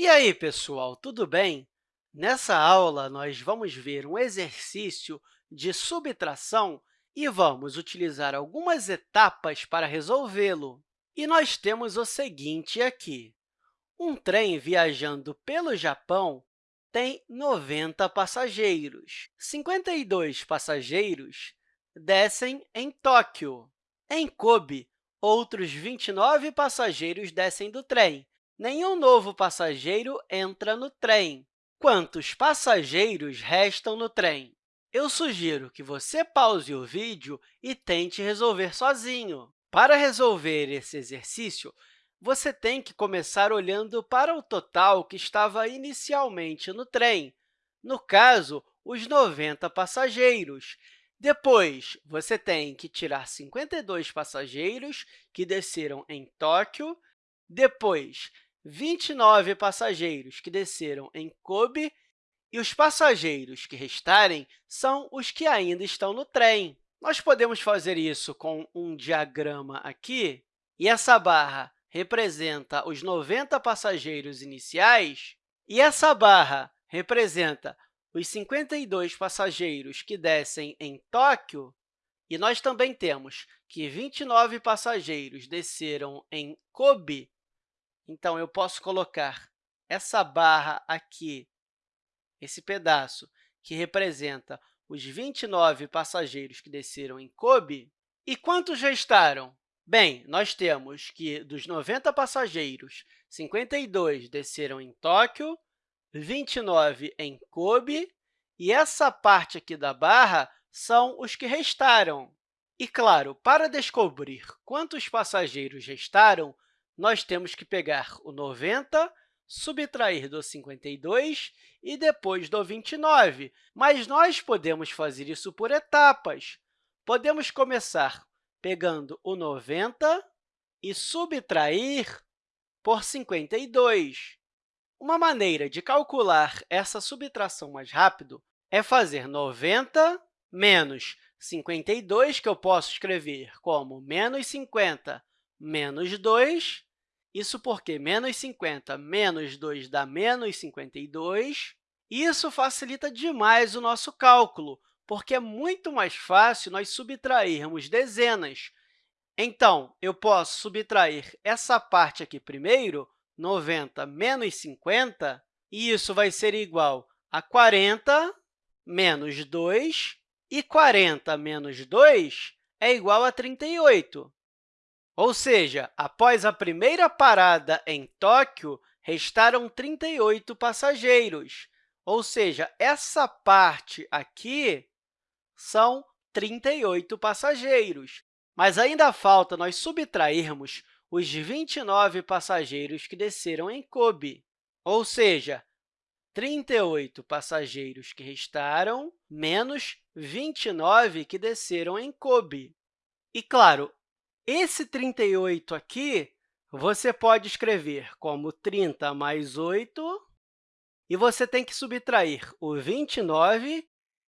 E aí, pessoal, tudo bem? Nessa aula, nós vamos ver um exercício de subtração e vamos utilizar algumas etapas para resolvê-lo. E nós temos o seguinte aqui. Um trem viajando pelo Japão tem 90 passageiros. 52 passageiros descem em Tóquio. Em Kobe, outros 29 passageiros descem do trem. Nenhum novo passageiro entra no trem. Quantos passageiros restam no trem? Eu sugiro que você pause o vídeo e tente resolver sozinho. Para resolver esse exercício, você tem que começar olhando para o total que estava inicialmente no trem, no caso, os 90 passageiros. Depois, você tem que tirar 52 passageiros que desceram em Tóquio, depois 29 passageiros que desceram em Kobe e os passageiros que restarem são os que ainda estão no trem. Nós podemos fazer isso com um diagrama aqui, e essa barra representa os 90 passageiros iniciais, e essa barra representa os 52 passageiros que descem em Tóquio, e nós também temos que 29 passageiros desceram em Kobe, então, eu posso colocar essa barra aqui, esse pedaço, que representa os 29 passageiros que desceram em Kobe. E quantos restaram? Bem, nós temos que, dos 90 passageiros, 52 desceram em Tóquio, 29 em Kobe, e essa parte aqui da barra são os que restaram. E, claro, para descobrir quantos passageiros restaram, nós temos que pegar o 90, subtrair do 52 e depois do 29. Mas nós podemos fazer isso por etapas. Podemos começar pegando o 90 e subtrair por 52. Uma maneira de calcular essa subtração mais rápido é fazer 90 menos 52, que eu posso escrever como menos 50 menos 2, isso porque menos 50 menos 2 dá menos 52. Isso facilita demais o nosso cálculo, porque é muito mais fácil nós subtrairmos dezenas. Então, eu posso subtrair essa parte aqui primeiro, 90 menos 50, e isso vai ser igual a 40 menos 2, e 40 menos 2 é igual a 38. Ou seja, após a primeira parada em Tóquio, restaram 38 passageiros. Ou seja, essa parte aqui são 38 passageiros. Mas ainda falta nós subtrairmos os 29 passageiros que desceram em Kobe. Ou seja, 38 passageiros que restaram, menos 29 que desceram em Kobe. E, claro, esse 38 aqui, você pode escrever como 30 mais 8, e você tem que subtrair o 29,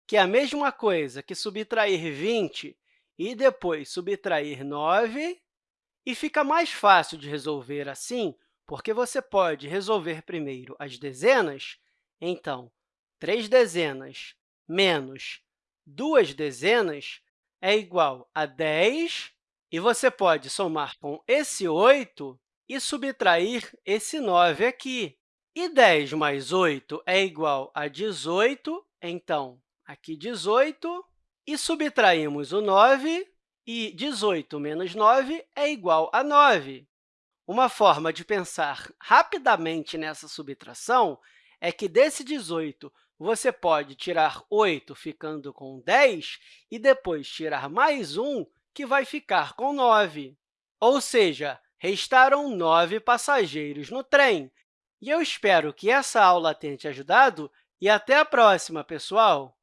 que é a mesma coisa que subtrair 20 e depois subtrair 9, e fica mais fácil de resolver assim, porque você pode resolver primeiro as dezenas. Então, 3 dezenas menos 2 dezenas é igual a 10 e você pode somar com esse 8 e subtrair esse 9 aqui. E 10 mais 8 é igual a 18, então, aqui 18, e subtraímos o 9, e 18 menos 9 é igual a 9. Uma forma de pensar rapidamente nessa subtração é que desse 18 você pode tirar 8, ficando com 10, e depois tirar mais 1, que vai ficar com 9. Ou seja, restaram 9 passageiros no trem. E eu espero que essa aula tenha te ajudado e até a próxima, pessoal!